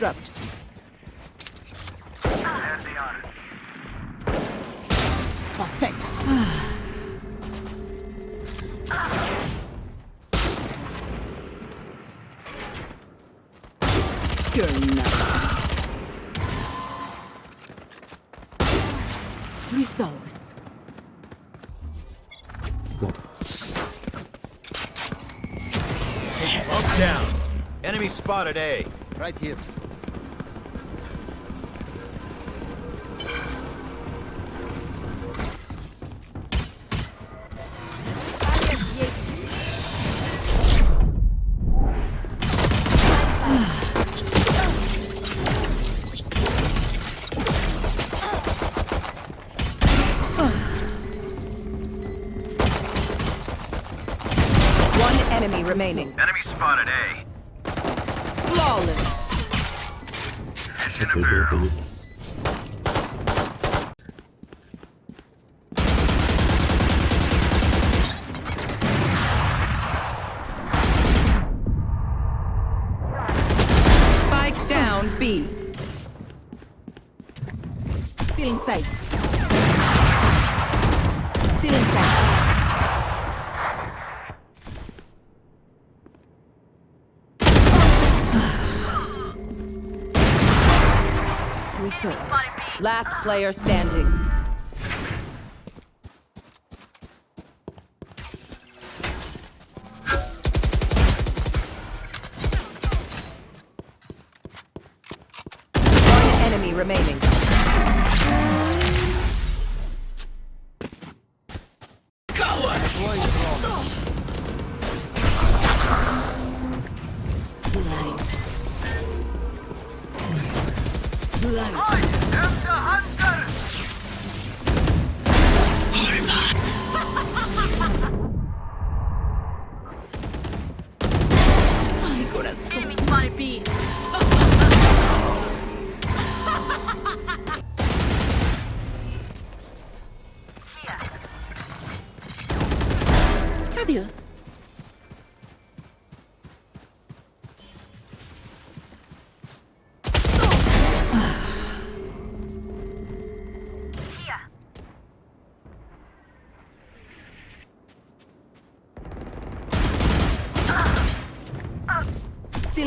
dropped. There they are. Perfect. You're not. Three souls. Up down. Enemy spotted A. Right here. Enemy remaining. Enemy spotted A. Flawless. Fish in a barrel. Last player standing.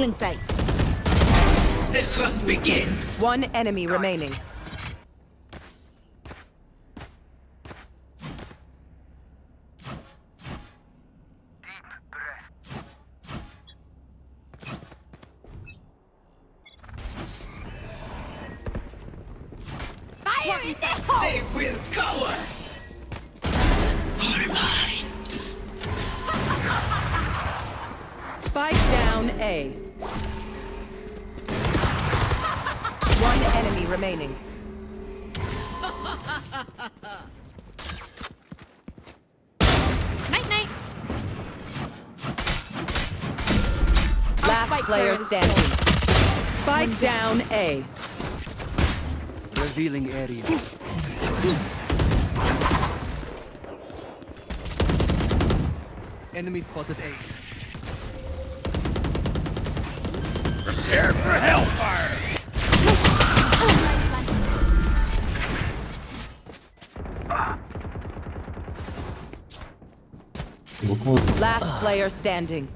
Still in sight. One enemy remaining. Down One enemy remaining. Night night. Last player standing. Spike down A. Revealing area. Enemy spotted A. Prepare for hellfire. Last player standing.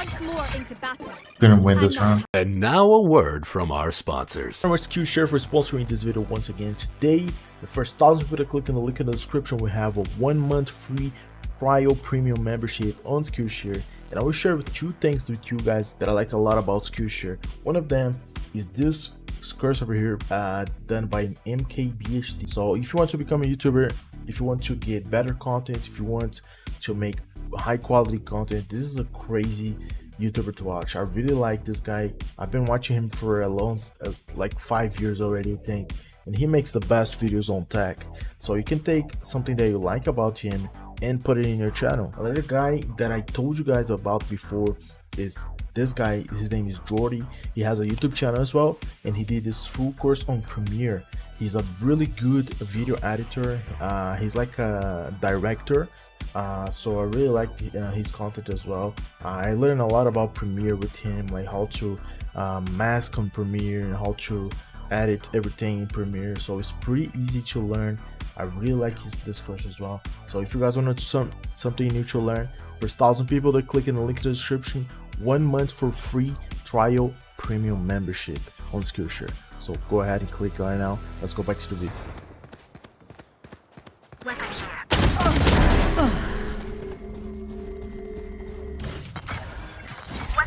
Once more into battle. Gonna win this round. And now a word from our sponsors. Very much Skillshare for sponsoring this video once again. Today, the first thousand people that click on the link in the description will have a one month free trial premium membership on Skillshare. And I will share two things with you guys that I like a lot about Skillshare. One of them is this curse over here uh, done by MKBHD. So if you want to become a YouTuber, if you want to get better content, if you want to make high quality content, this is a crazy YouTuber to watch. I really like this guy. I've been watching him for a long, as like five years already, I think. And he makes the best videos on tech. So you can take something that you like about him and put it in your channel. Another guy that I told you guys about before is this guy. His name is Jordy. He has a YouTube channel as well, and he did this full course on Premiere. He's a really good video editor. Uh, he's like a director. Uh, so I really like uh, his content as well. I learned a lot about Premiere with him, like how to um, mask on Premiere and how to edit everything in Premiere. So it's pretty easy to learn. I really like his discourse as well. So if you guys want to some something new to learn, there's thousand people that click in the link in the description. One month for free trial premium membership on Skillshare. So go ahead and click right now. Let's go back to the video.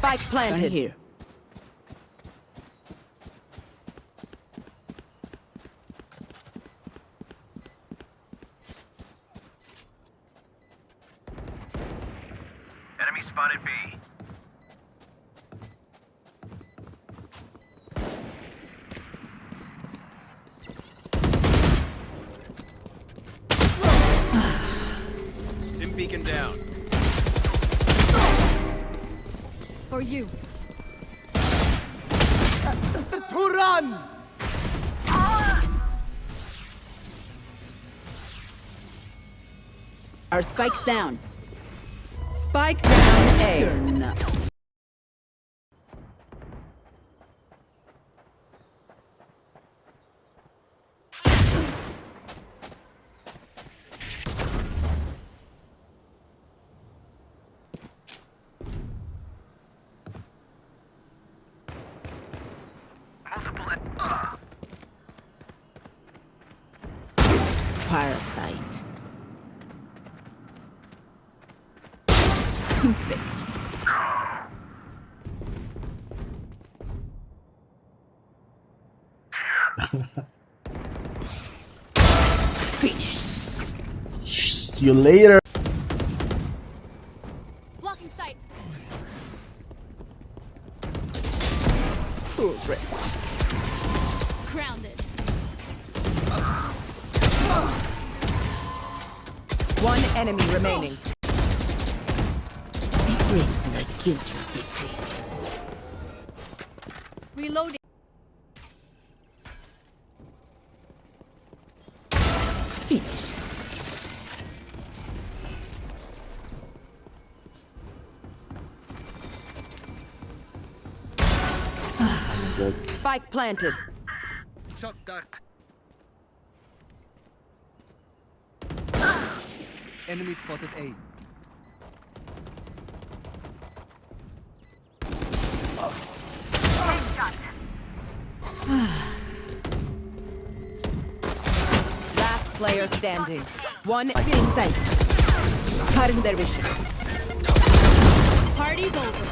Spike Gun planted. here. Enemy spotted B. Stim beacon down. For you. Our spikes down. Spike down You're A. Parasite. Insect. Finished. See you later. Enemy remaining. Be grateful I killed you, Biffy. Reloading. Finished. Spike planted. Shock dart. Enemy spotted A. Last player standing. One In sight. Cutting their vision. Party's over.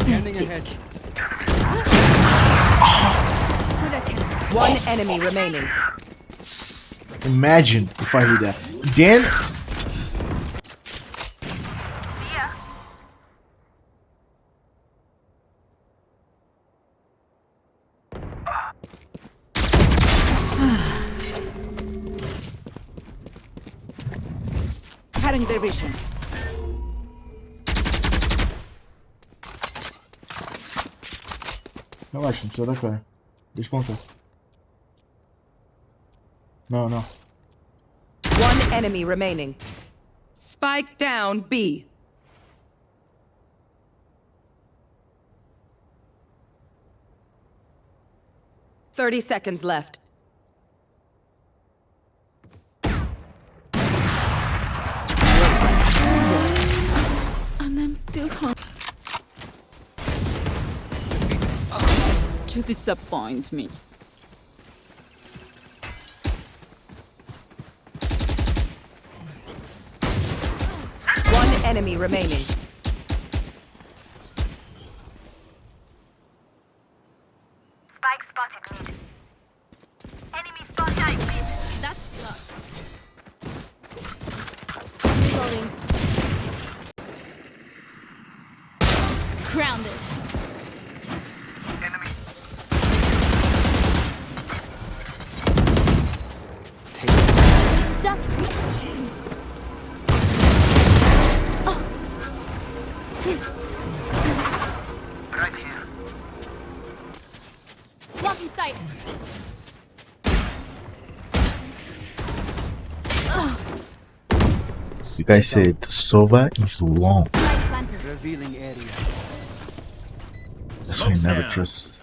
Scanning ahead. Good attempt. one enemy remaining. Imagine if I did that. Then Cutting their vision. Não precisa dar cara. Deixa eu plantar. Não, não. One enemy remaining. Spike down B. Thirty seconds left. And I'm still hungry. You disappoint me. One enemy remaining. Spike spotted mid. Enemy spotted mid. That sucks. Reloading. Grounded. Right here. Blocking sight. You guys said the Sova is long. Spike planted. Revealing area. That's why you never trust